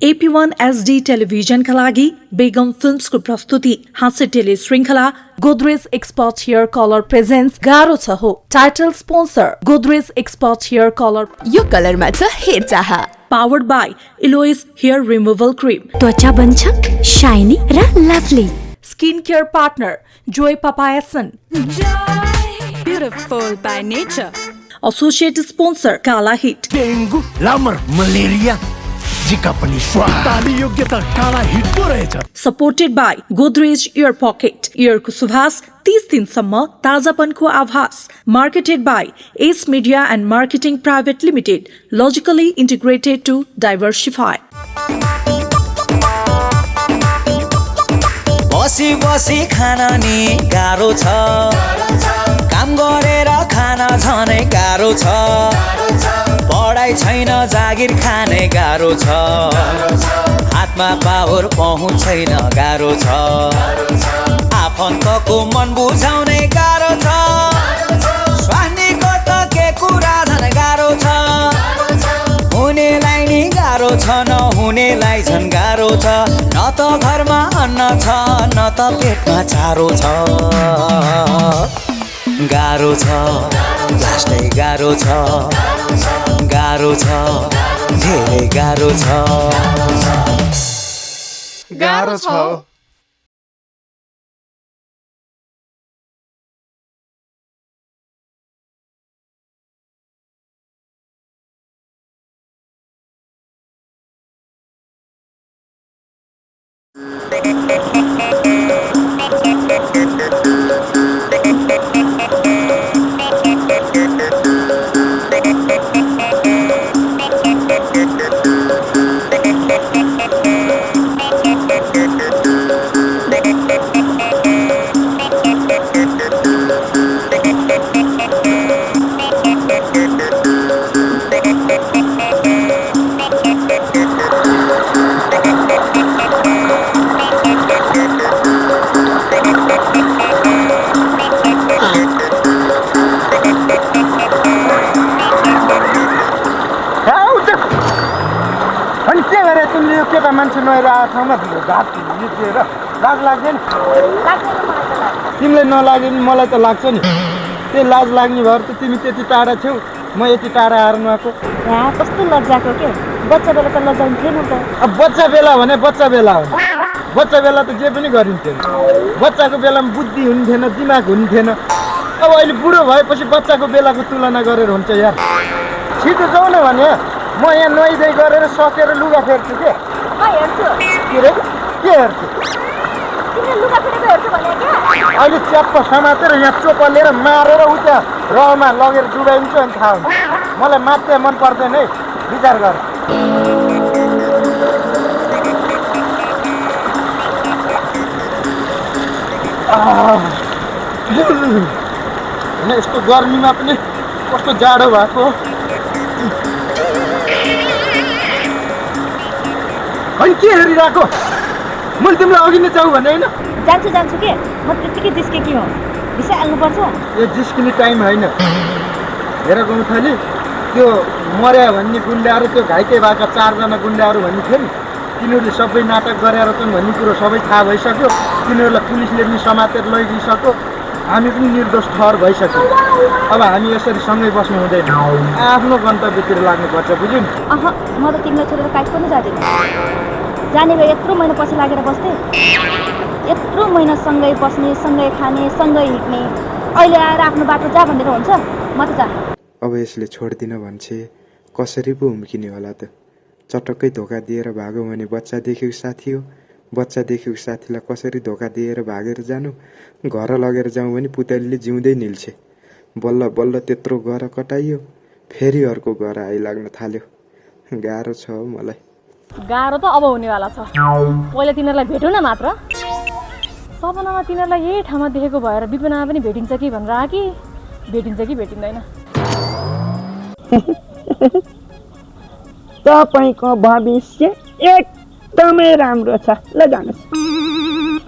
AP one HD टेलिभिजनका लागि बेगम फिल्मसको प्रस्तुति हाँस्य टेली श्रृङ्खला Godrej expert hair colour presence गाह्रो छ हो title sponsor Godrej expert hair colour यो कलरमा छ हेरचाह पावर्ड बाई इलोइस हेयर रिमुभल क्रिम त्वचा बन्छ साइनी र lovely skin care partner joy पपायासन beautiful by nature associate sponsor Kala HIT dengue Lamar malaria जिका पनि योग्यता काला हिट पो रहेछ supported by Godrej aer pocket इयरको सुभाष तीस दिनसम्म ताजापनको आभास। Marketed by S media and marketing private limited logically integrated to diversify बसी बसी खान नि गाह्रो छ। काम गरेर खान झनै गाह्रो छ। पढाइ छैन जागिर खाने गाह्रो छ। हातमा पावर पहुँच छैन गाह्रो छ। आफन्तको मन बुझाउने गाह्रो छ। स्वास्नीको त के कुरा झन् गाह्रो छ। हुनेलाई नि गाह्रो छ नहुनेलाई झन् गाह्रो छ। न त घरमा अन्न छ न त पेटमा चारो छ। गाह्रो छ। लास्टै गाह्रो छ। गाह्रो छ। धेरै गाह्रो छ। गाह्रो छ। ठाउँमा घाट निस्किएर लाज लाग्दैन तिमीलाई नलाग्यो नि मलाई त लाग्छ नि। त्यही लाज लाग्ने भएर त तिमी त्यति टाढा छेउ म यति टाढा आएर नुहाएको यहाँ कस्तो लज्जाको के? बच्चा बेला त लजाउनु थिएन त। अब बच्चा बेला भने बच्चा बेला हो। बच्चा बेला त जे पनि गरिन्थ्यो बच्चाको बेलामा बुद्धि हुन्थेन दिमाग हुन्थेन। अब अहिले बुढो भएपछि बच्चाको बेलाको तुलना गरेर हुन्छ यार। छिटो जाउँ न भने म यहाँ नुहाइधुवाइ गरेर सकेर लुगा फेर्छु के? के हेर्छु अहिले च्याप्प समातेर यहाँ चोपा लिएर मारेर उता रहमा लगेर डुबाइन्छ अनि थाहा हुन्छ मलाई मात्रै मन पर्दैन है विचार गर। यस्तो गर्मीमा पनि कस्तो जाडो भएको होइन के हेरिरहेको? मैले तिमीलाई अघि नै जाऊ भने होइन। जान्छु जान्छु के? म त्यत्तिकै जिस्केकी हो। भिसा हाल्नुपर्छ। यो जिस्किने टाइम होइन। हेर गौँथली त्यो मर्या भन्ने गुन्डाहरू त्यो घाइते भएका चारजना गुन्डाहरू भन्ने थियो नि तिनीहरूले सबै नाटक गरेर छन् भन्ने कुरो सबै थाहा भइसक्यो। तिनीहरूलाई पुलिसले पनि समातेर लैदिइसक्यो हामी पनि निर्दोष ठहर भइसक्यो। अब हामी यसरी सँगै बस्नु हुँदैन। आफ्नो गन्तव्यतिर लाग्नुपर्छ बुझ्यौ नि। अह म त तिमीलाई छोडेर काहीँ पनि जाँदैन। जाने भए यत्रो महिना पछि लागेर बस्थेँ। यत्रो महिना सँगै बस्ने सँगै खाने सँगै हिँड्ने। अहिले आएर आफ्नो बाटो जा भनेर हुन्छ। म त जा। अब यसले छोड्दिन भन्छे कसरी पो हुम्किने होला त? चटक्कै धोका दिएर भागो भने बच्चा देखेको साथी हो। बच्चा देखेको साथीलाई कसरी धोका दिएर भागेर जानु? घर लगेर जाउँ भने पुतलीले जिउँदै निल्छे। बल्ल बल्ल त्यत्रो गर कटाइयो। फेरि अर्को घर आइलाग्न थाल्यो। गाह्रो छ हौ मलाई। गाह्रो त अब हुनेवाला छ। पहिला तिनीहरूलाई भेटौँ न मात्र। सपनामा तिनीहरूलाई यही ठाउँमा देखेको भएर विपनामा पनि भेटिन्छ कि भनेर आयो कि? भेटिन्छ कि भेटिँदैन? तपाईँको भविष्य एकदमै राम्रो छ। ल जानुहोस्।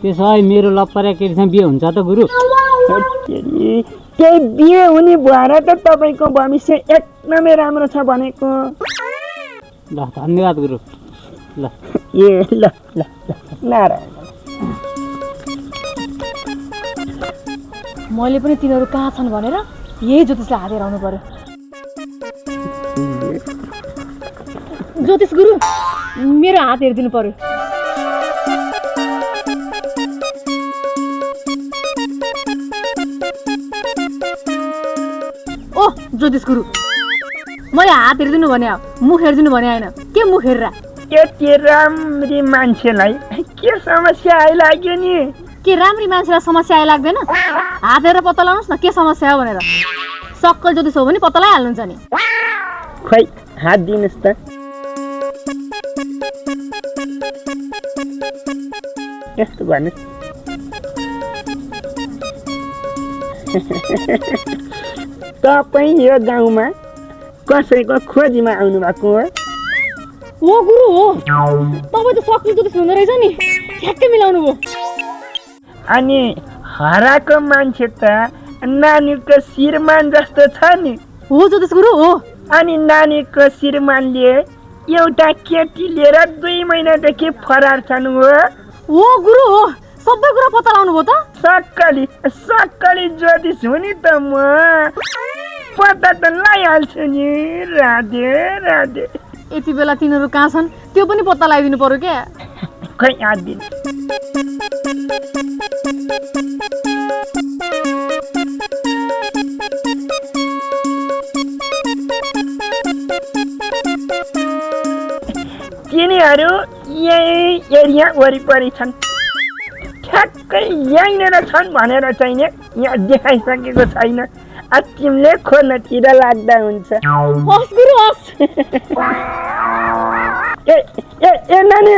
त्यसो भए मेरो लपरा केटीसँग बिहे हुन्छ त गुरु? त्यही बिहे हुने भएर त तपाईँको भविष्य एकदमै राम्रो छ भनेको। ल धन्यवाद गुरु। ल। ए ल ल ल नारायण। मैले पनि तिनीहरू कहाँ छन् भनेर यही ज्योतिषलाई हातेर आउनु पर्यो। ज्योतिष गुरु! मेरो हात हेरिदिनु पर्यो। ओ ज्योतिष गुरु। मैले हात हेरिदिनु भने मुख हेरिदिनु भने होइन के मुख हेरेर? यति राम्री मान्छेलाई के समस्या आइलाग्यो नि? के राम्री मान्छेलाई समस्या आइलाग्दैन? हात हेरेर पत्ता लगाउनुहोस् न के समस्या हो भनेर। सक्कल ज्योतिष हो भने पत्ता लगाइहाल्नुहुन्छ नि। खै हात दिनुहोस् त। यस्तो भन्नुहोस् तपाईँ यो गाउँमा कसैको खोजीमा आउनु भएको हो। हो गुरु हो। तपाईँ त सक्कल ज्योतिष हुँदो रहेछ नि। ठ्याक्कै मिलाउनु भयो। अनि हराएको मान्छे त नानीको श्रीमान जस्तो छ नि। हो ज्योतिष गुरु हो। अनि नानीको श्रीमानले एउटा केटी लिएर दुई महिनादेखि फरार छन् हो। हो गुरु हो सबै कुरा पत्ता लगाउनु भयो त? सक्कली सक्कली ज्योतिष हो नि त म। पत्ता त लगाइहाल्छु नि। राधे राधे। यति बेला तिनीहरू कहाँ छन्? त्यो पनि पत्ता लगाइदिनु पर्यो क्या? खै हात दिनु तिनीहरू यही एरिया वरिपरि छन्। ठ्याक्कै यहीँनिर छन् भनेर चाहिँ नि यहाँ देखाइसकेको छैन। तिमीले खोज्नतिर लाग्दा हुन्छ। ए ए ए नानी!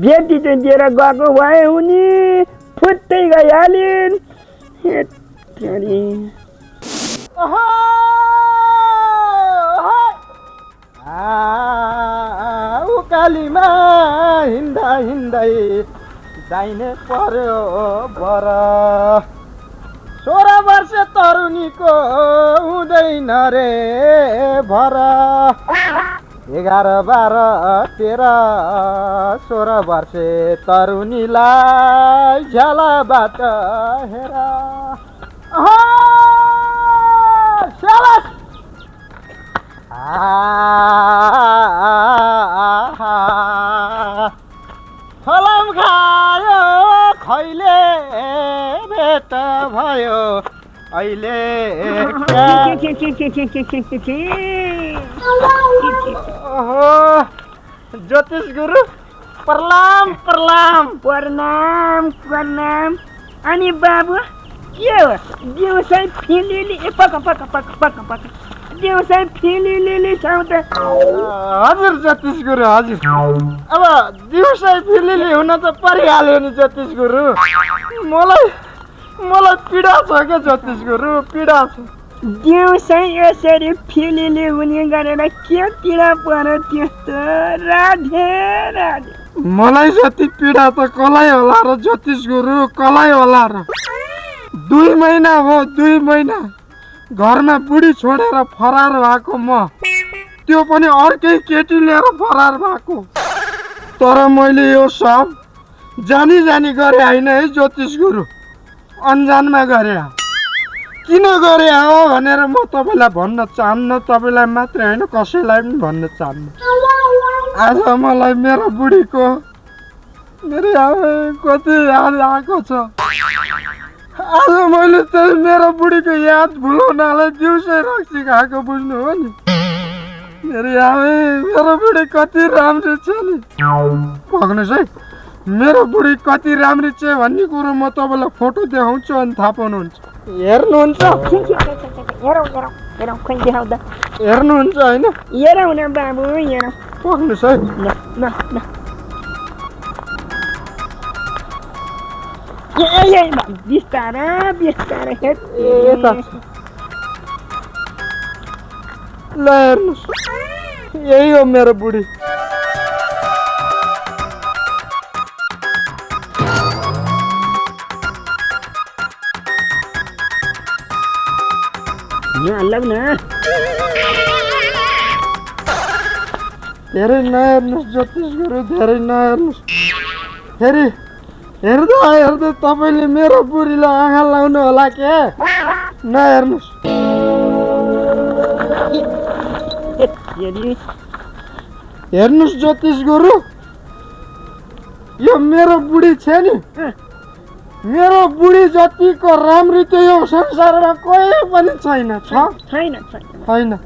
बेटी चाहिँ दिएर गएको भए हुने। फुत्तै गइहालिन्। ए, तेरी। उकालीमा हिँड्दा हिँड्दै दाहिने पर्यो बर। सोह्र वर्ष तरुणीको हुँदैन रे भर। एघार बाह्र तेह्र सोह्र वर्ष तरुणीलाई झ्यालाबाट हेर। अह, भेट भयो। अहिले ओहो ज्योतिष गुरु प्रणाम प्रणाम। प्रणाम प्रणाम। अनि बाबु के हो दिउँसै फिलिली ए पक पक पक पक पक। दिउँसै फिलिली छौ त हजुर ज्योतिष गुरु हजुर। अब दिउँसै फिलिली हुन त परिहाल्यो नि ज्योतिष गुरु। मलाई मलाई पीडा छ क्या ज्योतिष गुरु पीडा छ। दिउँसै यसरी फिलिली हुने गरेर के पीडा पर्यो त्यस्तो राधे राधे। मलाई जति पीडा त कसलाई होला र ज्योतिष गुरु कसलाई होला र? दुई महिना हो दुई महिना। घरमा बुढी छोडेर फरार भएको म। त्यो पनि अर्कै केटी लिएर फरार भएको। तर मैले यो सब जानी जानी गरे होइन है ज्योतिष गुरु अन्जानमा गरे। किन गरे हो भनेर म तपाईँलाई भन्न चाहन्न तपाईँलाई मात्रै होइन कसैलाई पनि भन्न चाहन्न। आज मलाई मेरो बुढीको मेरो कति याद आएको छ। आज मैले चाहिँ मेरो बुढीको याद भुलाउनलाई दिउँसै रक्सी खाएको बुझ्नु हो नि। मेरो आमा मेरो बुढी कति राम्रो छ नि। पक्नुहोस् है। मेरो बुढी कति राम्री छ भन्ने कुरो म तपाईँलाई फोटो देखाउँछु अनि थाहा पाउनुहुन्छ। हेर्नुहुन्छ। हेर्नुहुन्छ होइन? पक्नुहोस् है बिस्तारा बिस्तारा यता ल हेर्नुहोस्। यही हो मेरो बुढी। लौ न धेरै नहेर्नुहोस् ज्योतिष गुरु धेरै नहेर्नुहोस् फेरि हेर्दा हेर्दै तपाईँले मेरो बुढीलाई आँखा लाउनु होला के नहेर्नुहोस् हेर्नुहोस् ज्योतिष गुरु यो मेरो बुढी छ नि मेरो बुढी जतिको राम्री त यो संसारमा कोही पनि छैन छ? छैन छैन।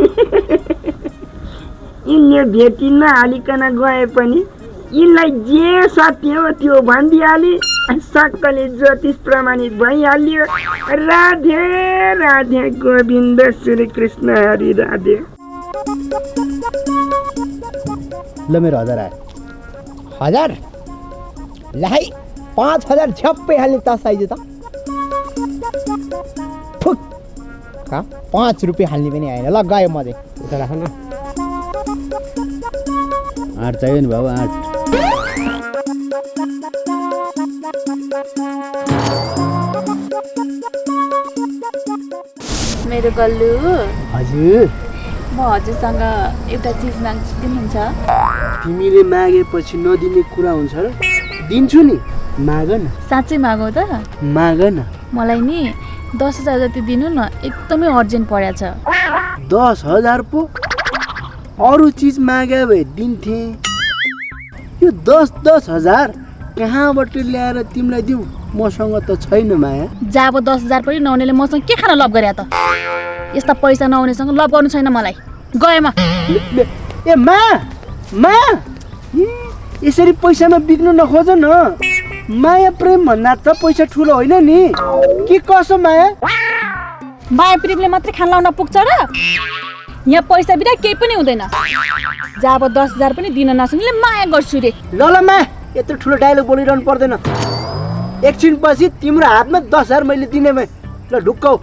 यिनले भेटी नहालिकन गए पनि यिनलाई जे सत्य हो त्यो भनिदिइहाले सक्कले ज्योतिष प्रमाणित भइहाल्यो। राधे राधे गोविन्द श्री कृष्ण हरि राधे। ल मेरो हजार आयो। हजार लाई पाँच हजार झ्याप्पै हाल्ने तास आइज त। ठुक कहाँ पाँच रुपियाँ हाल्ने पनि आएन। ल गयो म चाहिँ। उता राख न। आँट चाहियो नि बाबु आँट मेरो गल्लु। हजुर। म हजुरसँग एउटा चिज माग्छु दिनुहुन्छ तिमीले मागेपछि नदिने कुरा हुन्छ र? दिन्छु नि। माग न साँच्चै मागौ त? माग न मलाई नि दस हजार जति दिनु न एकदमै अर्जेन्ट परेको छ। दस हजार पो? अरू चिज मागे भए दिन्थे। यो दस दस हजार कहाँबाट ल्याएर तिमीलाई दिउँ? मसँग त छैन माया। जब दस हजार पनि नहुनेले मसँग के खान लभ गरे त? यस्ता पैसा नहुनेसँग लभ गर्नु छैन मलाई। गएमा। ए मा मा। यसरी पैसामा बिग्नु नखोज न। माया प्रेम भन्दा त पैसा ठुलो होइन नि। के कसो माया? माया प्रेमले मात्रै खान लाउन पुग्छ र? यहाँ पैसा बिना केही पनि हुँदैन। जब दस हजार पनि दिन नसक्नेले माया गर्छु रे। ल ल मा यत्रो ठुलो डायलग बोलिरहनु पर्दैन। एकछिन पछि तिम्रो हातमा दस हजार मैले दिने भए। ल ढुक्क हौ।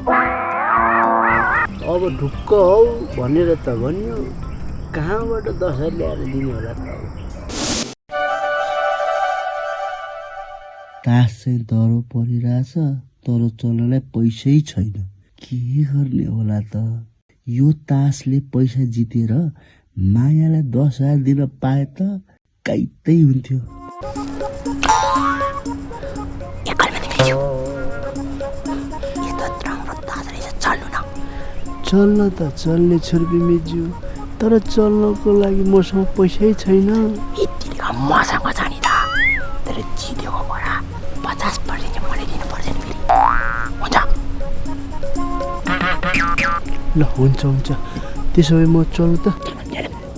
अब ढुक्क हौ भनेर त भन्यो। कहाँबाट दस हजार ल्याएर दिने होला त तास चाहिँ दह्रो परिरहेछ तर चल्नलाई पैसै छैन। के गर्ने होला त? यो तासले पैसा जितेर मायालाई दस हजार दिन पाए त काइतै हुन्थ्यो। चल्न त चल्ने छुर्पी मिज्यू तर चल्नको लागि मसँग पैसै छैन मसँग ल हुन्छ हुन्छ। त्यसो भए म चल्नु त।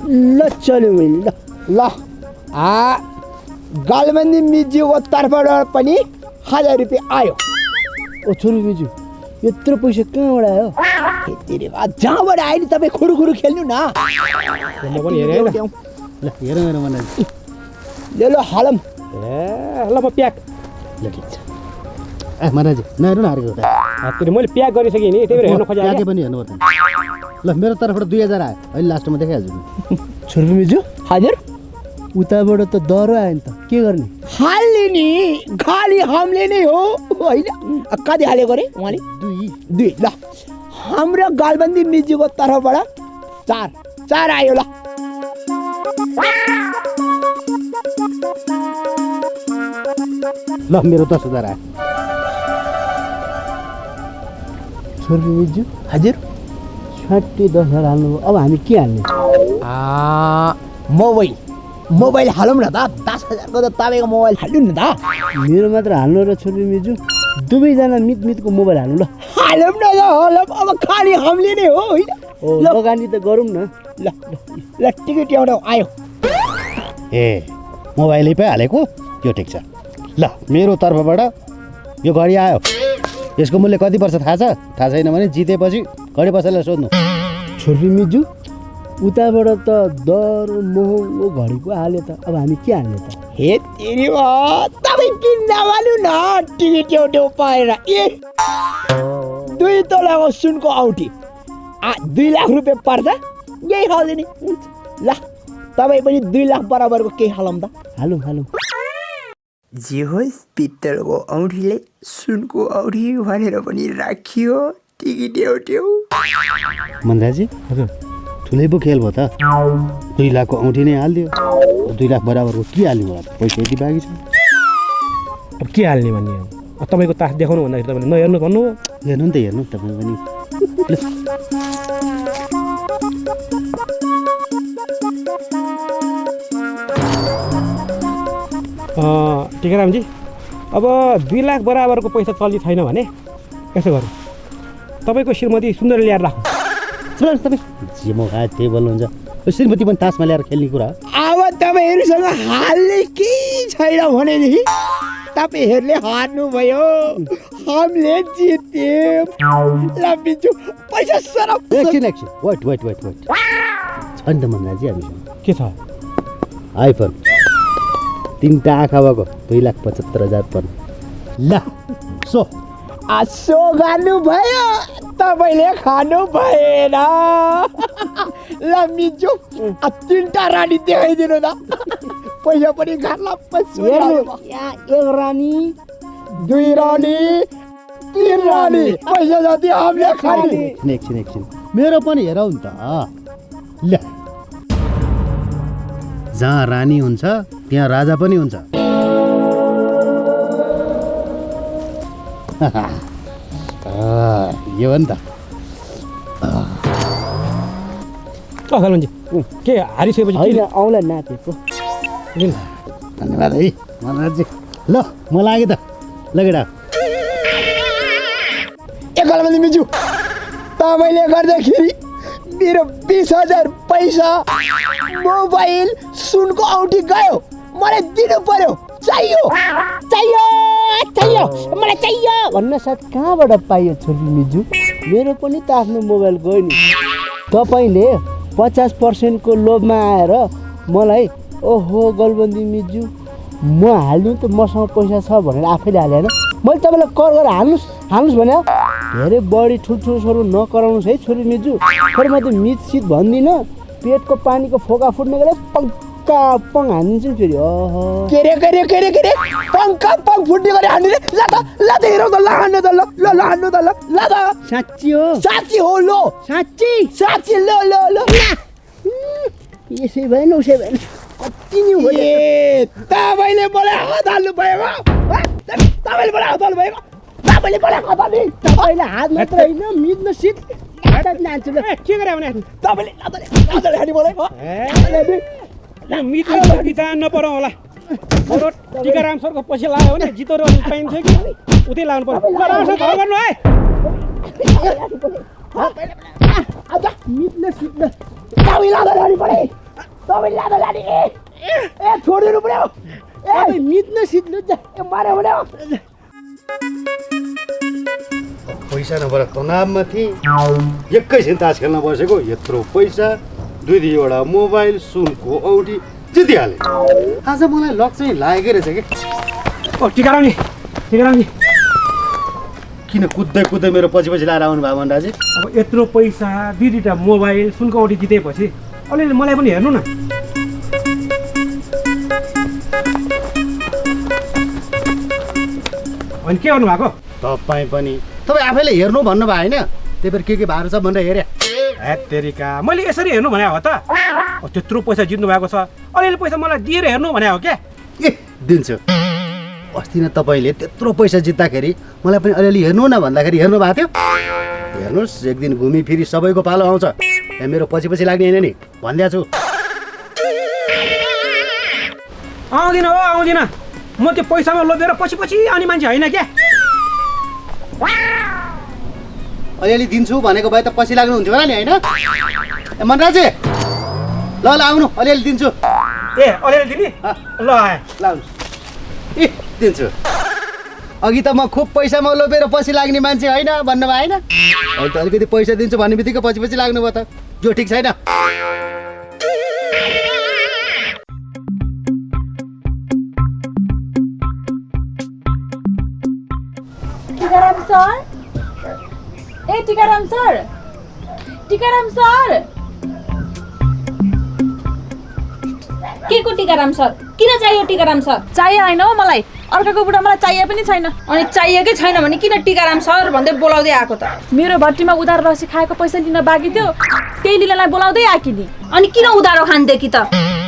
ल चल्यो मैले ल। ल। आ गालबन्दी मिज्यूको तर्फबाट पनि हजार रुपियाँ आयो। ओ छोरी मिज्यू यत्रो पैसा कहाँबाट आयो? जहाँबाट आयो नि तपाईँ खुरु खुरु खेल्नु न। म पनि हेरेँ है ल। ल हेर मेरो मन ल ल हलम। ए ल म प्याक। ल ठिक छ। ए महाराज नहेर्नु न हारेको त के मैले प्याक गरिसकेँ नि त्यही भएर हेर्न खोजेँ प्याकै पनि हेर्नु पर्दैन। ल मेरो तर्फबाट दुई हजार आयो। अहिले लास्टमा देखाइहाल्छु नि छोरी मिज्यू हजुर। उताबाट त डह्रो आयो नि त। के गर्ने? हाल्ने नि खालि हामीले नै हो होइन? कति हालेको अरे उहाँले? दुई। दुई ल। हाम्रो गालबन्दी मिज्यूको तर्फबाट चार। चार आयो ल। ल मेरो दस हजार आयो। छोरी मिज्यू हजुर? छट्टी दस हजार हाल्नु अब हामी के हाल्ने? आ, मोबाइल। मोबाइल हालौँ न त। दस हजारको त तपाईँको मोबाइल हाल्नु नि त। मेरो मात्र हाल्नु र छोरी मिज्यू दुवैजना मित मितको मोबाइल हाल्नु ल। हालौँ न हालौँ। अब खालि हामीले नै हो होइन? लगानी त गरौँ न। ल ल, ल टिकट एउटा आयो। ए मोबाइलै पो हालेको यो ठिक छ। ल मेरो तर्फबाट यो घडी आयो। यसको मूल्य कति पर्छ थाहा छ? थाहा छैन भने जितेपछि घडी पसललाई सोध्नु। छोरी मिजु उताबाट त दर महँगो घडी पो हाल्यो त। अब हामी के हाल्ने त? हे तेरी बा, तपाईँ किन्दा वालु न। टिकट एउटा पाएर। ए दुई तोलाको सुनको औठी आ दुई लाख रुपियाँ पर्छ यही खाल्दैन नि। हुन्छ। ल तपाईँ पनि दुई लाख बराबरको केही हालौँ त। हालौँ हालौँ। जे होस् पित्तलको औँठीले सुनको औँठी भनेर पनि राखियो मनराजी हजुर ठुलै पो खेल भयो त। दुई लाखको औँठी नै हालिदियो। दुई लाख बराबरको के हाल्ने त पैसा यति बाँकी छ। अब के हाल्ने भन्ने हो? अब तपाईँको तास देखाउनु भन्दाखेरि तपाईँले नहेर्नु भन्नु हो। हेर्नु नि त हेर्नु तपाईँ पनि। टिकारामजी अब दुई लाख बराबरको पैसा चल्ने छैन भने यसो गरौँ। तपाईँको श्रीमती सुन्दर ल्याएर राखौँ। सुन तपाईँ। जे म खाए त्यही बोल्नुहुन्छ। यो श्रीमती पनि तासमा ल्याएर खेल्ने कुरा हो। अब तपाईँहरूसँग हाल्ने केही छैन भनेदेखि तपाईँहरूले हार्नुभयो। हामीले जित्यौँ। पैसा सरप एकछिन एकछिन वेट वेट वेट वेट छ नि त मनराजी हामीसँग। के छ? आइफोन। तिनवटा आँखा भएको। दुई लाख पचहत्तर हजार पर्ने। ल सो। आसो गर्नुभयो तपाईँले खानु भएन ल मिजु तिनवटा रानी देखाइदिनु त पैसा पनि यहाँ एक रानी। दुई रानी तिन रानी। पैसा जति हामीले खाने एकछिन एकछिन एकछिन। मेरो पनि हेरौ नि त। ल। जहाँ रानी हुन्छ त्यहाँ राजा पनि हुन्छ। यो हो नि त। के हारिसकेपछि होइन नापेको लिनु। धन्यवाद है मनराजी ल म लागेँ त। लगेडा एकलमाथि मिजु तपाईँले गर्दाखेरि मेरो बिस हजार पैसा मोबाइल सुनको औँठी गयो। मलाई दिनु पर्यो। चाहियो। चाहियो। चाहियो। मलाई चाहियो। भन्न साथ कहाँबाट पाइयो छोरी मिजु? मेरो पनि त आफ्नो मोबाइल गयो नि। तपाईँले पचास पर्सेन्टको लोभमा आएर मलाई ओहो गलबन्दी मिजु म हाल्नु त मसँग पैसा छ भनेर आफैले हाले होइन? मैले तपाईँलाई कर गरेर हाल्नुहोस् हाल्नुहोस् भने धेरै बढी ठुल्ठुलो स्वरूप नकराउनुहोस् है छोरी मिजु। तर म त मित सित भन्दिनँ। पेटको पानीको फोका फुट्ने गरेर पङ्का पङ हानिदिन्छु नि फेरि। ओहो के रे के रे के रे के रे? पङ्का पङ फुट्ने गरी हान्ने रे ल त ल त हेरौँ त ल हान्नु त ल ल ल हान्नु त ल ल त। साँच्ची हो। साँच्ची हो लो। साँच्ची। साँच्ची ल ल ल। यसै भएन उसै भएन कति नै हो ए तपाईँले मलाई हात हाल्नु हँ? तपाईँले मलाई हात हाल्नु भएको तपाईँले मलाई हात हाल्ने तपाईँले हात मात्र होइन मिच्नु सिट जान्छु ल के गरे बिचार नपरौँ होला टिकाराम सरको पछि लाग्यो भने जितो र पाइन्थ्यो कि उतै लाग्नु पर्यो घर गर्नु है लाने लाने भने पैसा नभएर तनावमा थिएँ। एकैछिन तास खेल्न बसेको यत्रो पैसा दुई दुईवटा मोबाइल सुनको औँठी जितिहालेँ। आज मलाई लक चाहिँ लागेकै रहेछ कि? ओ टिकारामजी टिकारामजी किन कुद्दै कुद्दै मेरो पछि पछि लाएर आउनु भयो मनराजी अब यत्रो पैसा दुई दुईवटा मोबाइल सुनको औँठी जितेपछि अलिअलि मलाई पनि हेर्नु न। अनि के गर्नु भएको तपाईँ पनि तपाईँ आफैले हेर्नु भन्नुभयो होइन? त्यही भएर के के भएको छ भनेर हेरेँ। हेत्तेरिका मैले यसरी हेर्नु भने हो त। त्यत्रो पैसा जित्नु भएको छ। अलिअलि पैसा मलाई दिएर हेर्नु भने हो क्या? ए दिन्छु। अस्ति नै तपाईँले त्यत्रो पैसा जित्दाखेरि मलाई पनि अलिअलि हेर्नु न भन्दाखेरि हेर्नु भएको थियो। हेर्नुहोस् एक दिन घुमिफिरी सबैको पालो आउँछ। यहाँ मेरो पछि पछि लाग्ने होइन नि। भनिदिएको छु। आउँदिनँ हो आउँदिनँ। म त्यो पैसामा लोभेर पछि पछि आउने मान्छे होइन क्या? अलिअलि दिन्छु भनेको भए त पछि लाग्नुहुन्थ्यो होला नि होइन? ए मनराजे! ल ल आउनु अलिअलि दिन्छु। ए अलिअलि दिने? ल आएँ। ल आउनु। ए दिन्छु। अघि त म खुब पैसामा लोभेर पछि लाग्ने मान्छे होइन? भन्नुभयो होइन? अहिले त अलिकति पैसा दिन्छु भन्ने बित्तिकै पछि पछि लाग्नुभयो त। यो ठिक छैन। सर ए टिकाराम सर टिकाराम सर के को टिकाराम सर किन चाहियो टिकाराम सर चाहियो होइन हौ मलाई अर्काको बुढा मलाई चाहिए पनि छैन अनि चाहिएकै छैन भने किन टिकाराम सर भन्दै बोलाउँदै आएको त मेरो भट्टीमा उधार रसी खाएको पैसा लिन बाँकी थियो त्यही लिनलाई बोलाउँदै आएकी नि अनि किन उधारो खानदेखि त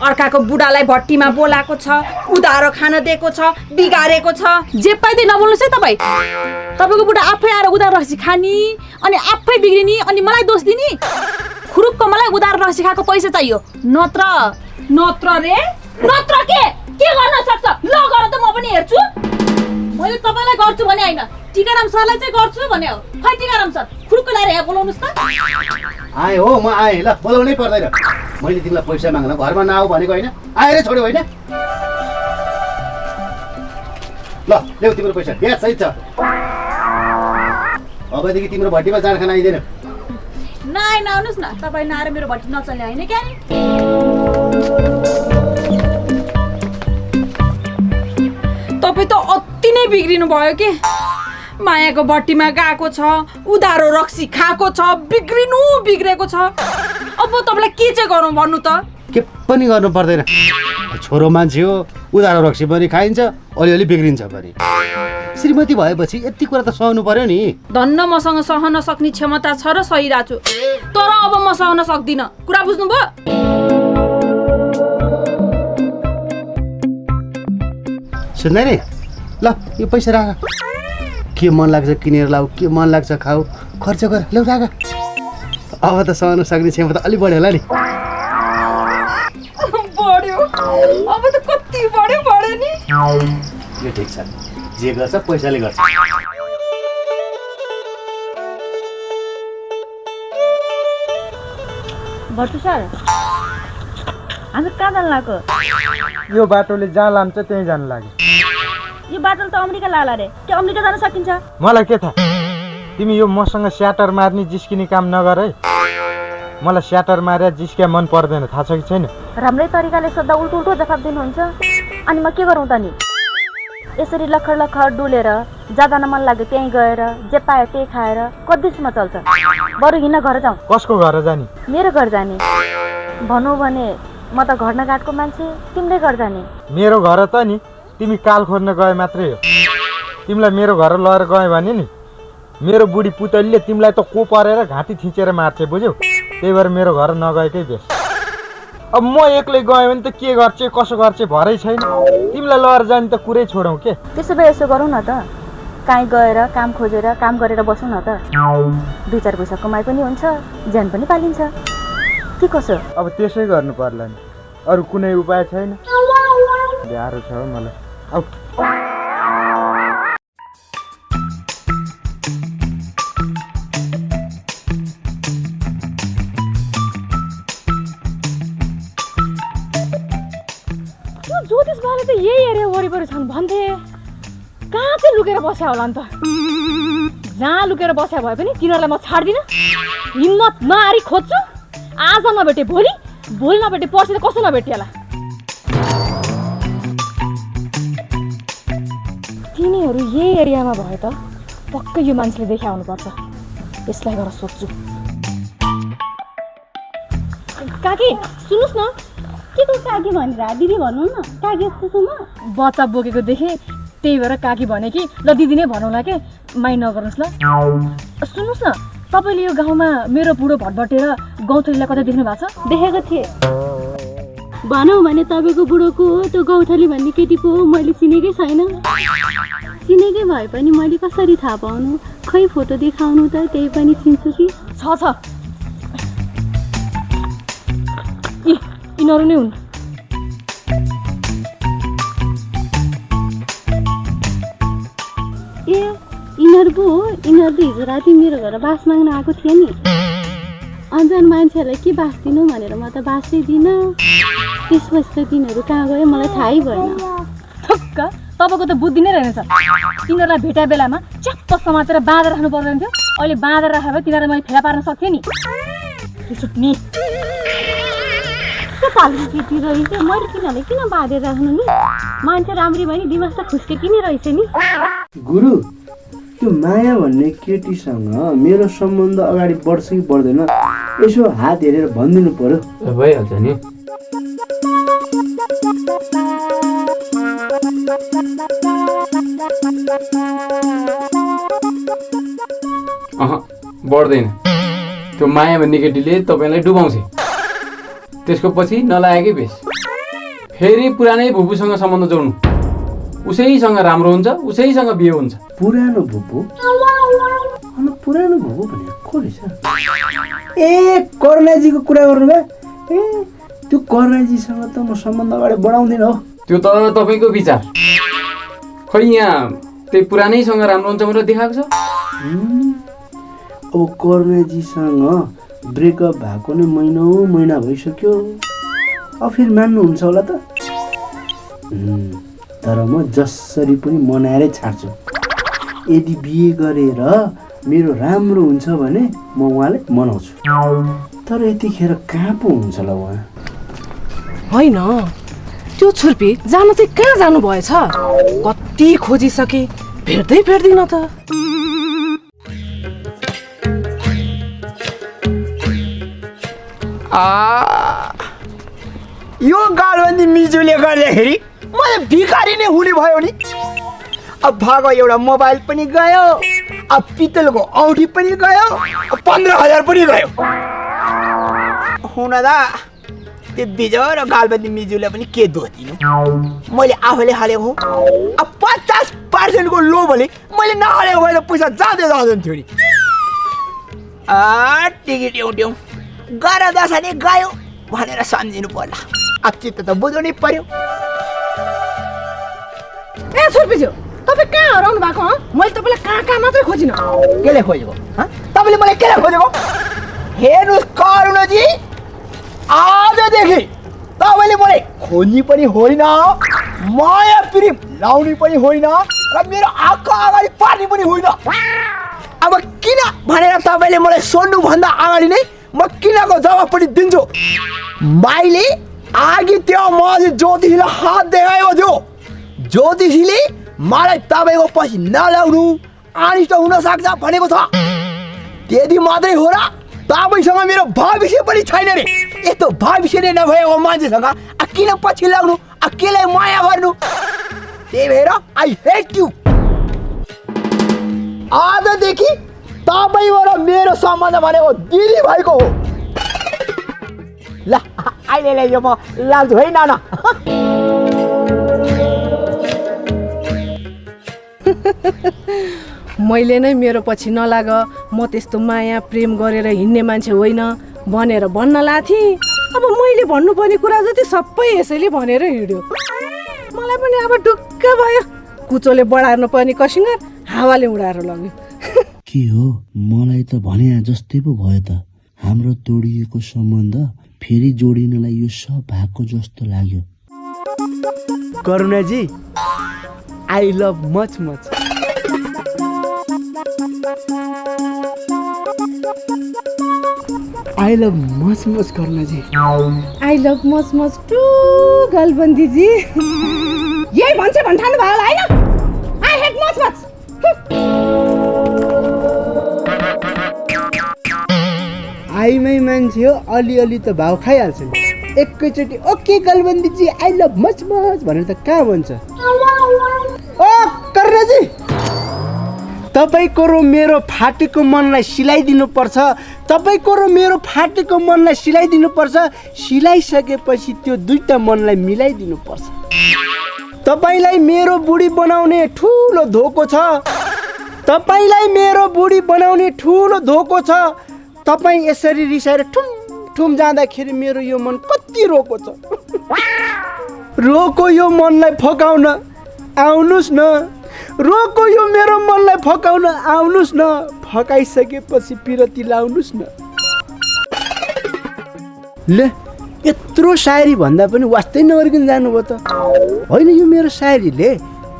अर्काको बुढालाई भट्टीमा बोलाएको छ उधारो खान दिएको छ बिगारेको छ। जे पाइँदै नबोल्नुहोस् है तपाईँ। तपाईँको बुढा आफै आएर उधार रसी खाने अनि आफै बिग्रिने अनि मलाई दोष दिने? खुरुक्क मलाई उधार रसी खाएको पैसा चाहियो। नत्र नत्र रे। नत्र के? के गर्न सक्छ? ल गर त म पनि हेर्छु। मैले तपाईँलाई गर्छु भने होइन। टिकाराम सरलाई चाहिँ गर्छु भने हो। खै टिकाराम सर? खुरुक्क ल्याएर यहाँ बोलाउनुहोस् त। आएँ हो म आएँ। ल बोलाउनै पर्दैन। मैले तिमीलाई पैसा माग्न घरमा नआऊ भनेको होइन। आएरै छोड्यो होइन। ल ल्याउ तिम्रो पैसा। ब्याज सहित छ। अबदेखि तिम्रो भट्टीमा जाँड खान आइँदैन। नआए नआउनुहोस् न। तपाईँ नआएर मेरो भट्टी नचल्ने होइन क्या तपाईँ त अति नै बिग्रिनु भयो के। मायाको भट्टीमा गएको छ उधारो रक्सी खाएको छ बिग्रिनु बिग्रेको छ। अब तपाईँलाई के चाहिँ गरौँ भन्नु त? के पनि गर्नु पर्दैन। छोरो मान्छे हो उधारो रक्सी पनि खाइन्छ अलिअलि बिग्रिन्छ पनि। श्रीमती भएपछि यति कुरा त सहनु पर्यो नि। धन्न मसँग सहन सक्ने क्षमता छ र सही दाजु तर अब म सहन सक्दिनँ। कुरा बुझ्नुभयो? सुन्दै नि ल यो पैसा राख। के मन लाग्छ किनेर लाऊ के मन लाग्छ खाऊ खर्च गर। ल्याउ राख अब त सहन सक्ने क्षमता अलिक बढ्यो होला नि। बढ्यो। अब त कति बढ्यो बढ्यो नि। यो ठिक छ। जे गर्छ पैसाले गर्छ। भट्टु सर हामी कहाँ जानु लाग्यो? यो बाटोले जहाँ लान्छ त्यहीँ जानु लाग्यो। यो बाटोले त अमेरिका लाला रे। के अमेरिका जान सकिन्छ। मलाई के थाहा? तिमी यो मसँग स्याटर मार्ने जिस्किने काम नगर है। मलाई स्याटर मारे जिस्किया मन पर्दैन थाहा छ कि छैन? राम्रै तरिकाले सोद्धा उल्टो उल्टो जवाब दिनुहुन्छ। अनि म के गरौँ त नि? यसरी लखर लखर डुलेर जाँदा मन लाग्यो त्यहीँ गएर जे पायो त्यही खाएर कतिसम्म चल्छ? बरु हिँड्न घर जाउँ। कसको घर जाने? मेरो घर जाने। भनौँ भने म त घर नघाटको मान्छे तिम्रै घर जाने। मेरो घर त नि। तिमी काल खोज्न गए मात्रै हो। तिमीलाई मेरो घर लगेर गएँ भने नि मेरो बुढी पुतलीले तिमीलाई त को परेर घाँटी थिचेर मार्छ बुझ्यौ? त्यही भएर मेरो घर नगएकै बेस। अब म एक्लै गएँ भने त के गर्छ कसो गर्छ भरै छैन। तिमीलाई लगेर जाने त कुरै छोडौँ के? त्यसो भए यसो गरौँ न त। काहीँ गएर काम खोजेर काम गरेर बसौँ न त। दुई चार पैसा कमाइ पनि हुन्छ ज्यान पनि पालिन्छ। के कसो? अब त्यसै गर्नु पर्ला नि। अरू कुनै उपाय छैन। गाह्रो छ मलाई। त्यो ज्योतिष बाले त यही एरिया वरिपरि छन् भन्थे। कहाँ चाहिँ लुकेर बस्या होला नि त? जहाँ लुकेर बस्या भए पनि तिनीहरूलाई म छाड्दिनँ। हिम्मत नहारी खोज्छु। आज नभेटे भोलि भोलि नभेटे पर्सि त कसो नभेटिएला? तिनीहरू यही एरियामा भए त पक्कै यो मान्छेले देखा हुनुपर्छ यसलाई गएर सोध्छु। काकी सुन्नुहोस् न। के को काकी भनेर? दिदी भन्नु न काकी जस्तो बच्चा बोकेको देखेँ। त्यही भएर काकी भने कि ल दिदी नै भनौँला के? माइ नगर्नुहोस् ल। सुन्नुहोस् न तपाईँले यो गाउँमा मेरो बुढो भटभटेर गौथलीलाई कतै देख्नु भएको छ? देखेको थिएँ। भनौँ भने तपाईँको बुढोको हो त्यो गौथली भन्ने केटीको हो मैले चिनेकै छैन। चिनेकै भए पनि मैले कसरी थाहा पाउनु? खै फोटो देखाउनु त त्यही पनि चिन्छु कि? छ छ। यी यिनीहरू नै हुन्। ए यिनीहरू पो हो। यिनीहरू त हिजो राति मेरो घर बास माग्न आएको थिएँ नि। अन्जान मान्छेहरूलाई के बास दिनु भनेर म त बासै दिनँ त्यसपछि त तिनीहरू कहाँ गयो मलाई थाहै भएन। ठुक्क। तपाईँको त बुद्धि नै रहेनछ। तिनीहरूलाई भेटा बेलामा च्याप्प समातेर बाँधेर राख्नु पर्दैन थियो। अहिले बाँधेर राखेर तिनीहरूलाई मैले फेला पार्न सक्थेँ नि। सुट्ने के फाल्तु केटी रहेछ। मैले तिनीहरूलाई किन बाँधेर राख्नु नि? मान्छे राम्री भयो नि दिमाग त खुस्के किन रहेछ नि। गुरु त्यो माया भन्ने केटीसँग मेरो सम्बन्ध अगाडि बढ्छ कि बढ्दैन यसो हात हेरेर भनिदिनु पर्यो। भइहाल्छ नि। अह बढ्दैन। त्यो माया भन्ने केटीले तपाईँलाई डुबाउँछ। त्यसको पछि नलागेकै बेस। फेरि पुरानै भुपूसँग सम्बन्ध जोड्नु। उसैसँग राम्रो हुन्छ उसैसँग बिहे हुन्छ। पुरानो भुपू? अनि पुरानो भनेको को रहेछ? ए कर्णाजीको कुरा गर्नुभयो? ए त्यो कर्णाजीसँग त म सम्बन्ध अगाडि बढाउँदिनँ हो। त्यो त तपाईँको विचार। खै यहाँ त्यही पुरानैसँग राम्रो हुन्छ भनेर देखाएको छ? हुँ। अब करुणाजीसँग ब्रेकअप भएको नै महिनौ महिना भइसक्यो। अब फेरि मान्नुहुन्छ होला त। तर म जसरी पनि मनाएरै छाड्छु। यदि बिहे गरेर मेरो राम्रो हुन्छ भने म उहाँलाई मनाउँछु। तर यतिखेर कहाँ पो हुन्छ होला उहाँ? होइन। त्यो छुर्पी जानु चाहिँ कहाँ जानु भएछ कति खोजिसके भेट्दै भेट्दिन त। यो गालबन्दी मिजुले गर्दाखेरि मलाई भिखारी नै हुने भयो नि। अब भागो एउटा मोबाइल पनि गयो अब पितलको औँठी पनि गयो पन्ध्र हजार पनि गयो। हुन त त्यो बिजय र गालबन्दी मिजुले पनि के दोष दिनु? मैले आफैले हालेको हो। अब पचास पर्सेन्टको लो भने मैले नहालेको भए त पैसा जाँदै जाँदैन थियो नि। टिकट एउट्यौँ। गर दसैँ गयो भनेर सम्झिनु पर्ला। अब चित्त त बुझाउनै पर्यो। ए छुर्पीज्यू तपाईँ कहाँ हराउनु भएको मैले तपाईँलाई कहाँ कहाँ मात्रै खोजिनँ। केले खोजेको? तपाईँले मलाई केले खोजेको? हेर्नुहोस् करुणजी। आजदेखि तपाईँले मलाई खोज्ने पनि होइन माया प्रेम लाउने पनि होइन र मेरो आँखा अगाडि पार्ने पनि होइन। अब किन भनेर तपाईँले मलाई सोध्नुभन्दा अगाडि नै म किनको जवाब पनि दिन्छु। माइले आगि त्यो माझी ज्योतिषीलाई हात देखाएको थियो ज्योतिषीले मलाई तपाईँको पछि नल्याउनु अनिष्ट हुन सक्छ भनेको छ। त्यति मात्रै हो र तपाईँसँग मेरो भविष्य पनि छैन रे। यस्तो भविष्य नै नभएको मान्छेसँग। किन पछि लाग्नु आ केलाई माया गर्नु। त्यही भएर आई हेट यु आजदेखि तपाईँ र मेरो सम्बन्ध भनेको दिदी भएको हो। ल अहिले यो म लाग्छु है नाना? मैले नै मेरो पछि नलाग म त्यस्तो माया प्रेम गरेर हिँड्ने मान्छे होइन। भनेर भन्न लाथेँ। अब मैले भन्नुपर्ने कुरा जति सबै यसैले भनेर हिँड्यो। मलाई पनि अब ढुक्क भयो। कुचोले बढार्नु पर्ने कसिङ्गर हावाले उडाएर लग्यो। के हो? मलाई त भने जस्तै पो भयो त। हाम्रो तोडिएको सम्बन्ध फेरि जोडिनलाई यो सब भएको जस्तो लाग्यो। Karunaji I love much much I love much much Karunaji I love much much to गलबन्दीजी। यही भन्छ भन्ठानु भयो होला होइन? आई हेट मच मच आइमै मान्छे हो अलिअलि त भाउ खाइहाल्छ नि। एकैचोटि ओके गलबन्दीजी आई लभ मच मच भनेर त कहाँ भन्छ? ओ कर्णजी! तपाईँको र मेरो फाटेको मनलाई सिलाइदिनु पर्छ तपाईँको र मेरो फाटेको मनलाई सिलाइदिनु पर्छ सिलाइसकेपछि त्यो दुईटा मनलाई मिलाइदिनु पर्छ तपाईँलाई मेरो बुढी बनाउने ठुलो धोको छ। तपाईँलाई मेरो बुढी बनाउने ठुलो धोको छ। तपाईँ यसरी रिसाएर ठुम ठुम जाँदाखेरि मेरो यो मन कति रोको छ। रोको यो मनलाई फकाउन। आउनुहोस् न। रोको यो मेरो मनलाई फकाउन आउनुहोस् न। फकाइसकेपछि पिरती लाउनुहोस् न। ले यत्रो सायरी भन्दा पनि वास्तै नगरिकन जानुभयो त। होइन यो मेरो सायरीले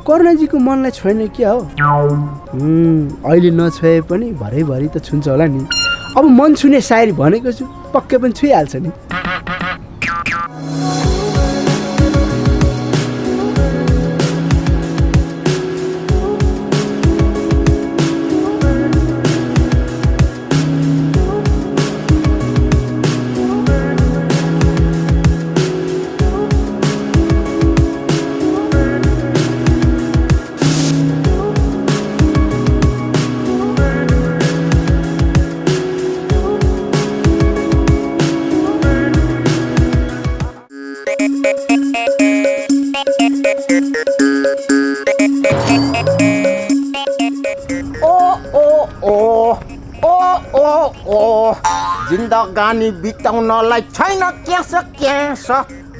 करुणाजीको मनलाई छोएन क्या हो? अहिले नछोए पनि भरैभरि त छुन्छ होला नि। अब मन छुने सायरी भनेको छु पक्कै पनि छुइहाल्छ नि। जिन्दगानी बिताउनलाई छैन क्यास क्यास।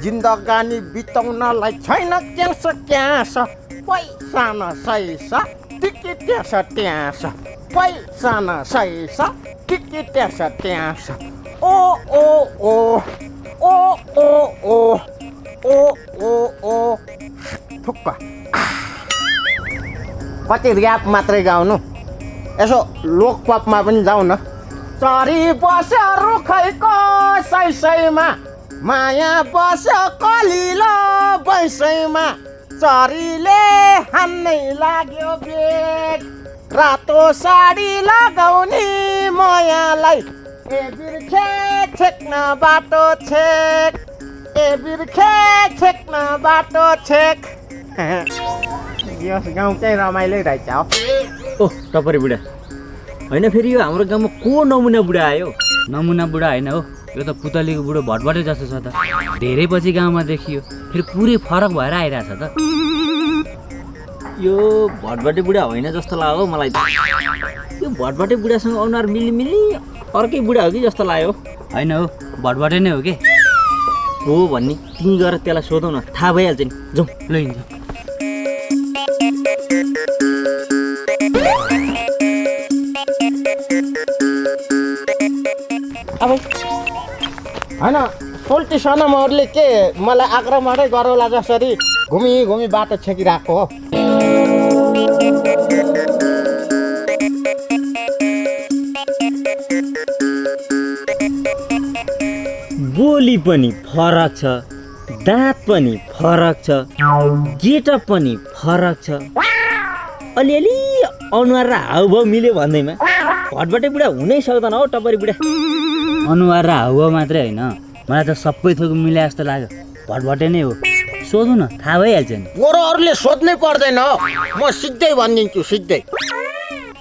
जिन्दगानी बिताउनलाई छैन क्यास क्यास। पैसा न सैसा टिकी ट्यास ट्यास। पैसा न सैसा टिकी ट्यास ट्यास। ओ ओ ओ ओ ओ ओ ओ ओ ओ। थुक्क। कति ऱ्याप मात्रै गाउनु। यसो लोकपपमा पनि जाउँ न चरी बस्यो रुखैको सैसैमा माया बस्यो कलिलो बैसैमा चरीले हान्नै लाग्यो बेग रातो साडी लगाउने मायालाई ए बिर्खे छेक्न बाटो छेक। ए बिर्खे छेक्न बाटो छेक। यस गाउँ चाहिँ रमाइलो रहेछ हो। ओ टपरी बुढा। होइन फेरि यो हाम्रो गाउँमा को नमुना बुढा आयो? नमुना बुढा होइन हो। यो त पुतलीको बुढो भटभटै जस्तो छ त। धेरै पछि गाउँमा देखियो। फेरि पुरै फरक भएर आइरहेछ त। यो भटभटे बुढा होइन जस्तो लाग्यो मलाई त। यो भटभटे बुढासँग अनुहार मिली मिली अर्कै बुढा हो कि जस्तो लाग्यो होइन हो भटभटे नै हो कि? हो भन्ने। तिमी गएर त्यसलाई सोधौ न। थाहा भइहाल्छ नि। जाउँ ल अब होइन सोल्टी सनमहरूले के मलाई आक्रमणै गरौला जसरी घुमी घुमी बाटो छेकिरहेको हो। बोली पनि फरक छ दाँत पनि फरक छ गेटअप पनि फरक छ। अलिअलि अनुहार र हाउभाउ मिल्यो भन्दैमा। भटभटे बुढा हुनै सक्दैन हौ टपरी बुढा। अनुहार र हाउभाउ मात्रै होइन। मलाई त सबै थोक मिले जस्तो लाग्यो। भटभटे नै हो। सोधौँ न थाहा भइहाल्छ नि। गोरोहरूले सोध्नै पर्दैन म सिधै भनिदिन्छु सिधै।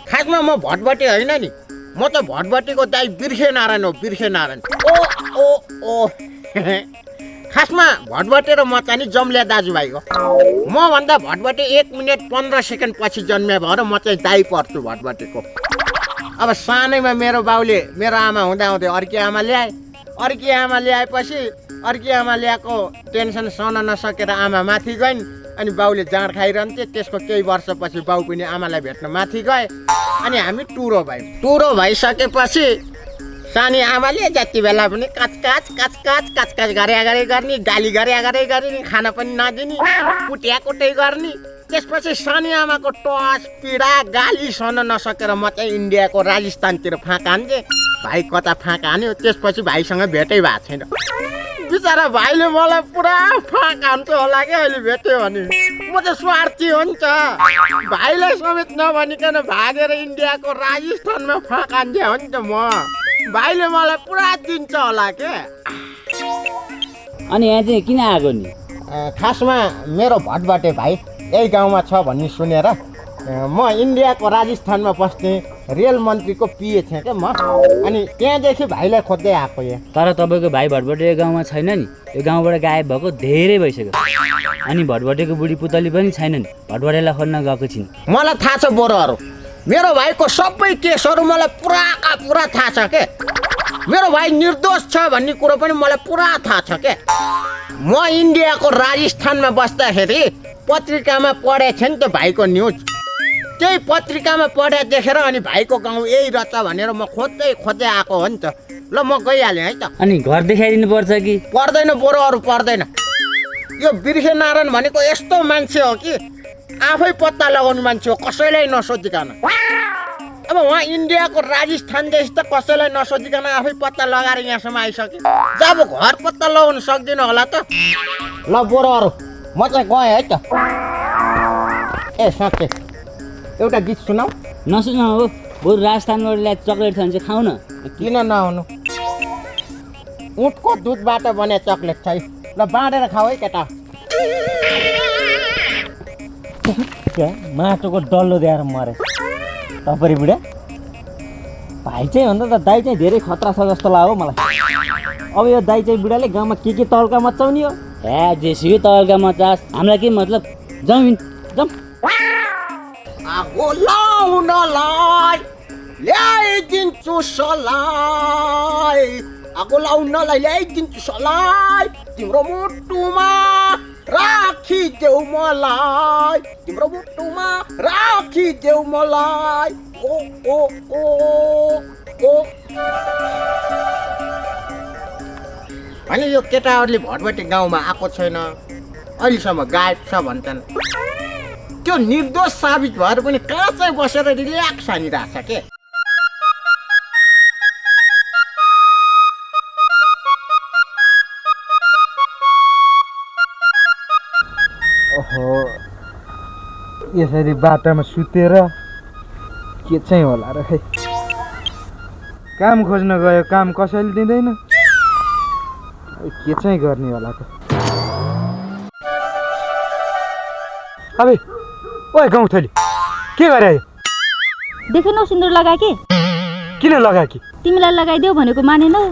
खासमा म भटभटे होइन नि। म त भटभटेको दाइ बिर्खे नारायण हो बिर्खे नारायण ओ ओ ओ। खासमा भटभटे र म चाहिँ नि जम्ल्या दाजुभाइ हो। मभन्दा भटभटे एक मिनट पन्ध्र सेकेन्ड पछि जन्मिया भएर म चाहिँ दाइ पर्छु भटभटेको। अब सानैमा मेरो बाउले मेरो आमा हुँदा हुँदै अर्की आमा ल्याए। अर्की आमा ल्याएपछि अर्की आमा ल्याएको टेन्सन सहन नसकेर आमा माथि गइन् अनि बाउले जाँड खाइरहन्थे। त्यसको केही वर्षपछि बाउ पनि आमालाई भेट्न माथि गए। अनि हामी टुरो भयौँ। टुरो भइसकेपछि सानी आमाले जति बेला पनि काच काच काच काच काच काच गरे गरे गर्ने गाली गरे गरे गर्ने खाना पनि नदिने कुट्या कुटै गर्ने त्यसपछि सानी आमाको टस पीडा गाली सहन नसकेर म चाहिँ इन्डियाको राजस्थानतिर फाँक हान्थेँ। भाइ कता फाँक हान्यो त्यसपछि भाइसँग भेटै भएको छैन। बिचरा भाइले मलाई पुरा फाँक हान्थ्यो होला क्या अहिले भेट्यो भने। म चाहिँ स्वार्थी हो नि त। भाइलाई समेत नभनिकन भागेर इन्डियाको राजस्थानमा फाँक हान्थेँ हो नि त म। भाइले मलाई पुरा दिन्छ होला के अनि यहाँ चाहिँ किन आएको नि? खासमा मेरो भटबाटे भाइ यही गाउँमा छ भन्ने सुनेर म इन्डियाको राजस्थानमा बस्ने रेल मन्त्रीको पिए थिएँ क्या म। अनि त्यहाँदेखि भाइलाई खोज्दै आएको यहाँ। तर तपाईँको भाइ भटभटे यो गाउँमा छैन नि। यो गाउँबाट गायब भएको धेरै भइसक्यो। अनि भटभटेको बुढी पुतली पनि छैन नि। भटभटेलाई खोज्न गएको छिन्। मलाई थाहा छ बोरोहरू। मेरो भाइको सबै केसहरू मलाई पुराका पुरा थाहा छ के? मेरो भाइ निर्दोष छ भन्ने कुरो पनि मलाई पुरा थाहा छ के? म इन्डियाको राजस्थानमा बस्दाखेरि पत्रिकामा पढेको थिएँ नि त भाइको न्युज। त्यही पत्रिकामा पढे देखेर अनि भाइको गाउँ यही रहेछ भनेर म खोज्दै खोज्दै आएको हो नि त। ल म गइहालेँ है त। अनि घर देखाइदिनु पर्छ कि? पर्दैन बोरोहरू पर्दैन। यो बिर्खे नारायण भनेको यस्तो मान्छे हो कि? आफै पत्ता लगाउने मान्छे हो कसैलाई नसोधिकन। अब उहाँ इन्डियाको राजस्थानदेखि त कसैलाई नसोधिकन आफै पत्ता लगाएर यहाँसम्म आइसक्यो। जब घर पत्ता लगाउनु सक्दिनँ होला त। ल बोरोहरू म चाहिँ गएँ है त। ए साँच्चै। एउटा गीत सुनाऊ। नसुन हो। बरु राजस्थानबाट ल्याए चक्लेट छ भने चाहिँ खाऊ न। किन नहुनु? उठको दुधबाट बने चक्लेट छ है। ल बाँडेर खाऊ है केटा। माटोको डल्लो दिएर मरे टपरी बुढा भाइ चाहिँ भन्दा त दाइ चाहिँ धेरै खतरा छ जस्तो लाग्यो मलाई। अब यो दाइ चाहिँ बुढाले गाउँमा के के तड्का मचाउने हो? ए जेसुकै तड्का मचास हामीलाई के मतलब? जमिन जम आगो लाउनलाई ल्याइदिन्छु सलाई। आगो लाउनलाई ल्याइदिन्छु सलाई तिम्रो मुटुमा राखिदेऊ मलाई तिम्रो मुटुमा राखिदेऊ मलाई ओ ओ ओ ओ होइन यो केटाहरूले भटभटे गाउँमा आएको छैन अहिलेसम्म गायब छ भन्छन् त्यो निर्दोष साबित भएर पनि कहाँ चाहिँ बसेर रिल्याक्स हानिरहेको छ के यसरी बाटामा सुतेर के चाहिँ होला र खै काम खोज्न गयो काम कसैले दिँदैन? के चाहिँ गर्ने होला त? अबे ओए गाउँथली के गरे देखेनौ सिन्दुर लगाए कि? किन लगाए कि? तिमीलाई लगाइदेऊ भनेको मानेनौ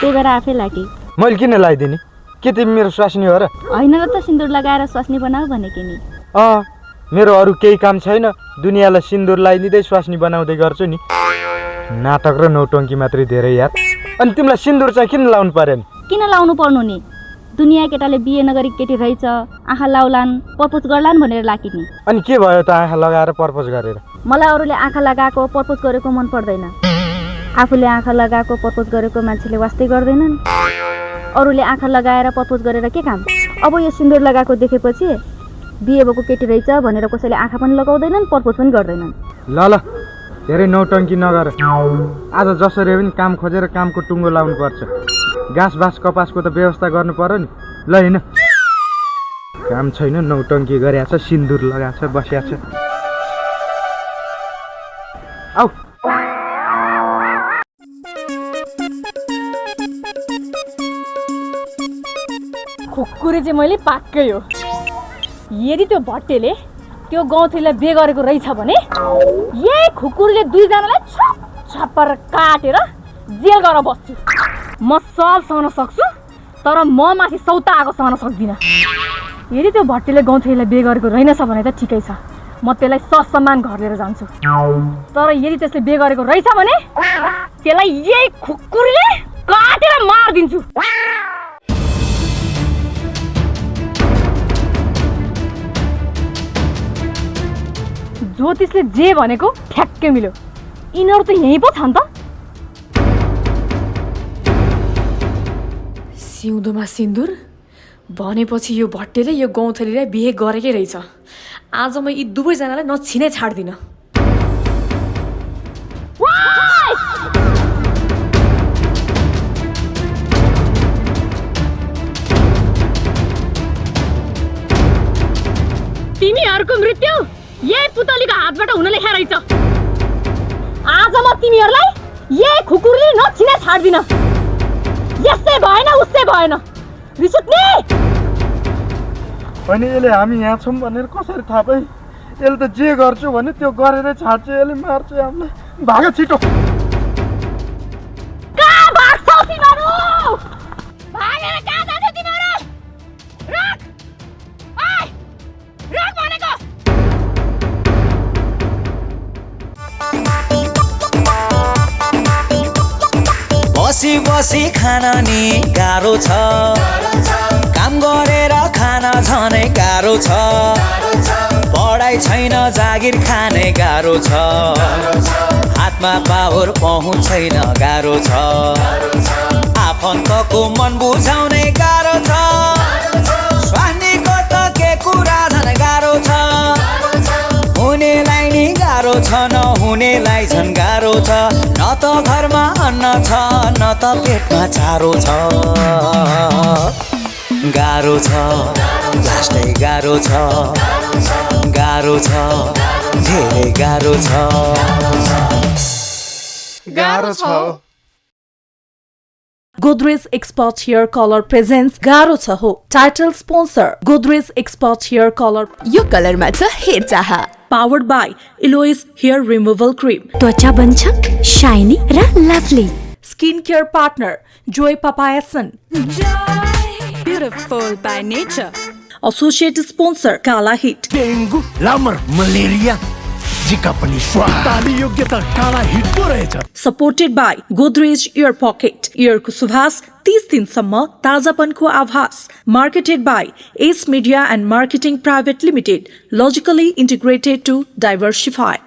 त्यही भएर आफै लागे। मैले किन लगाइदिने? के तिमी मेरो स्वास्नी हो र? होइन र त सिन्दुर लगाएर स्वास्नी बनाऊ भनेको नि। अँ मेरो अरू केही काम छैन दुनियाँलाई सिन्दुर लगाइदिँदै स्वास्नी बनाउँदै गर्छु नि। नाटक र नौटङ्की मात्रै धेरै याद। अनि तिमीलाई सिन्दुर चाहिँ किन लाउनु परेन किन लाउनु पर्नु नि? दुनियाँ केटाले बिहे नगरी केटी रहेछ आँखा लाउलान् पर्पोज गर्लान् भनेर लाकी नि। अनि के भयो त आँखा लगाएर पर्पोज गरेर? मलाई अरूले आँखा लगाएको पर्पोज गरेको मन पर्दैन। आफूले आँखा लगाएको पर्पोज गरेको मान्छेले वास्तै गर्दैनन्। अरूले आँखा लगाएर पर्पोज गरेर के काम? अब यो सिन्दुर लगाएको देखेपछि बिहे भएको केटी रहेछ भनेर कसैले आँखा पनि लगाउँदैनन् पर्पोज पनि गर्दैनन्। ल ल धेरै नौटङ्की नगर। आज जसरी पनि काम खोजेर कामको टुङ्गो लाउनु पर्छ घाँस बाँस कपासको त व्यवस्था गर्नु पर्यो नि। ल होइन काम छैन नौटङ्की गरिएको छ सिन्दुर लगाएको छ बसिएको छ। खुकुरी चाहिँ मैले पाक्कै हो। यदि त्यो भट्टेले त्यो गौँथलीलाई बिहे गरेको रहेछ भने यही खुकुरीले दुईजनालाई छप छप्पर काटेर जेल गरेर बस्छु। म सब सहन सक्छु तर म माथि सौता आएको सहन सक्दिनँ। यदि त्यो भट्टेले गौँथलीलाई बिहे गरेको रहेनछ भने त ठिकै छ। म त्यसलाई ससम्मान घर लिएर जान्छु। तर यदि त्यसले बिहे गरेको रहेछ भने त्यसलाई यही खुकुरीले काटेर मारिदिन्छु ज्योतिषले जे भनेको ठ्याक्कै मिल्यो। यिनीहरू त यहीँ पो छन् त। सिउँदोमा सिन्दुर? भनेपछि यो भट्टेले यो गौँथलीलाई बिहे गरेकै रहेछ। आज म यी दुवैजनालाई नछिनै छाड्दिनँ। हातबाट हुन लेखा रहेछ आज म तिमीहरूलाई यही खुकुरले नछिना छाड्दिन। यस्तै भएन उस्तै भएन। रिस अनि यसले हामी यहाँ छौँ भनेर कसरी थाहा पाइ यसले त जे गर्छु भने त्यो गरेरै छाड्छ यसले मार्छ हामीलाई भाग छिटो। बसी खान नि गाह्रो छ। काम गरेर खान झनै गाह्रो छ। पढाइ छैन जागिर खाने गाह्रो छ। हातमा पावर पहुँच छैन गाह्रो छ। आफन्तको मन बुझाउने गाह्रो छ। स्वानीको त के कुरा झन् गाह्रो छ। हुनेलाई नि गाह्रो छ नहुनेलाई झन् गाह्रो छ। न त घरमा अन्न छ न त पेटमा चारो छ। गाह्रो छ लास्टै गाह्रो छ। गाह्रो छ धेरै गाह्रो छ। गाह्रो छ। Godrej expert hair colour presence गाह्रो छ हो title sponsor Godrej expert hair colour यो कलरमा छ हेयर रिमुभल क्रिम त्वचा बन्छ शाइनी र lovely skin care partner joy पापायसन beautiful by nature associate sponsor Kala HIT dengue malaria पनि ताली हिट पो रहेछ। Supported by Godrej aer pocket एयरको सुभाष तीस दिनसम्म ताजापनको आभास। Marketed by S media and marketing private limited logically integrated to diversify